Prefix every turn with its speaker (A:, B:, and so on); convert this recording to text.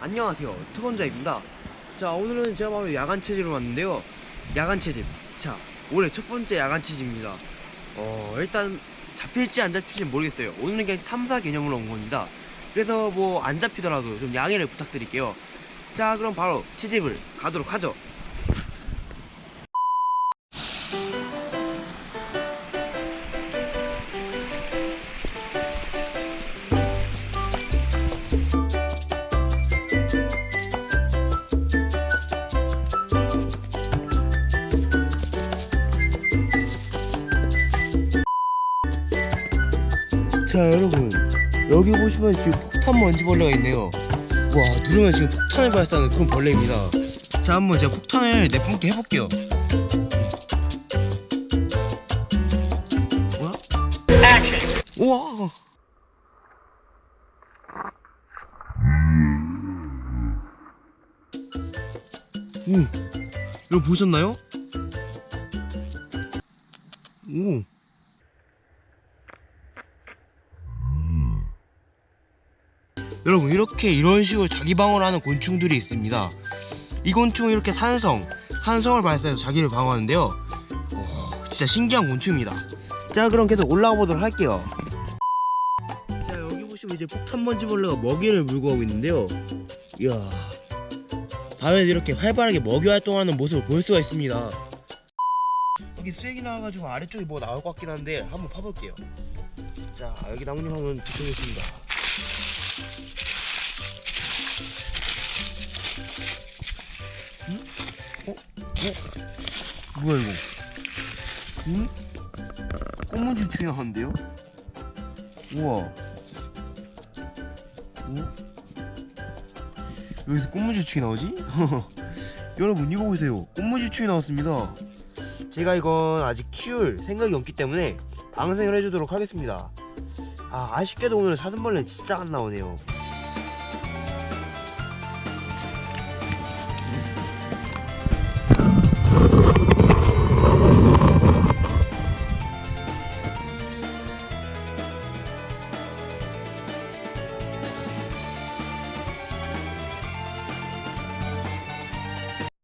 A: 안녕하세요. 투건자입니다. 자 오늘은 제가 바로 야간 체집을 왔는데요. 야간 체집 자 올해 첫 번째 야간 체집입니다. 어 일단 잡힐지 안 잡힐지 모르겠어요. 오늘은 그냥 탐사 개념으로 온 겁니다. 그래서 뭐 안 잡히더라도 좀 양해를 부탁드릴게요. 자 그럼 바로 체집을 가도록 하죠 자 여러분. 여기 보시면 지금 폭탄 먼지벌레가 있네요. 와 누르면 지금 폭탄을 발사하는 그런 벌레입니다. 자 한번 제가 폭탄을 내뿜게 해볼게요. 뭐야? 우와! 오 여러분 보셨나요? 오 여러분 이렇게 이런 식으로 자기 방어를 하는 곤충들이 있습니다. 이 곤충은 이렇게 산성 산성을 발사해서 자기를 방어하는데요. 어, 진짜 신기한 곤충입니다. 자 그럼 계속 올라가 보도록 할게요. 자 여기 보시면 이제 폭탄먼지벌레가 먹이를 물고 가고 있는데요. 이야 밤에도 이렇게 활발하게 먹이 활동하는 모습을 볼 수가 있습니다. 여기 쓰레기 나와가지고 아래쪽에 뭐 나올 것 같긴 한데 한번 파볼게요. 자 여기 나뭇잎 한번 붙여겠습니다 어? 뭐야 이거? 응? 중에 하는데요? 우와. 어? 여기서 꽃문지충이 나오지? 여러분 이거 보세요 꽃문지충이 나왔습니다 제가 이건 아직 키울 생각이 없기 때문에 방생을 해주도록 하겠습니다 아 아쉽게도 오늘 사슴벌레 진짜 안 나오네요